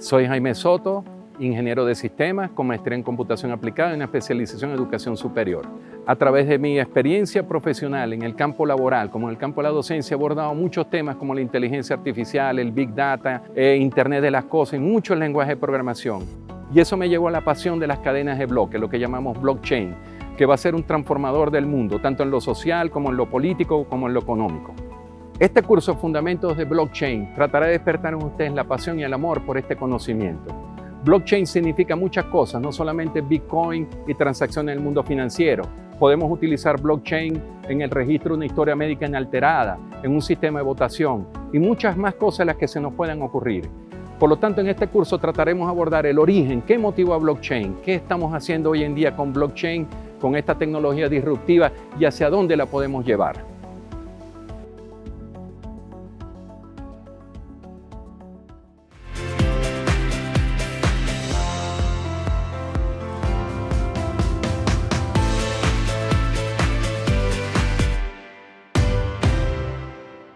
Soy Jaime Soto, ingeniero de sistemas con maestría en computación aplicada y una especialización en educación superior. A través de mi experiencia profesional en el campo laboral, como en el campo de la docencia, he abordado muchos temas como la inteligencia artificial, el Big Data, eh, Internet de las cosas y muchos lenguajes de programación. Y eso me llevó a la pasión de las cadenas de bloques, lo que llamamos blockchain, que va a ser un transformador del mundo, tanto en lo social como en lo político como en lo económico. Este curso Fundamentos de Blockchain tratará de despertar en ustedes la pasión y el amor por este conocimiento. Blockchain significa muchas cosas, no solamente Bitcoin y transacciones en el mundo financiero. Podemos utilizar blockchain en el registro de una historia médica inalterada, en un sistema de votación y muchas más cosas las que se nos puedan ocurrir. Por lo tanto, en este curso trataremos de abordar el origen, qué motiva blockchain, qué estamos haciendo hoy en día con blockchain, con esta tecnología disruptiva y hacia dónde la podemos llevar.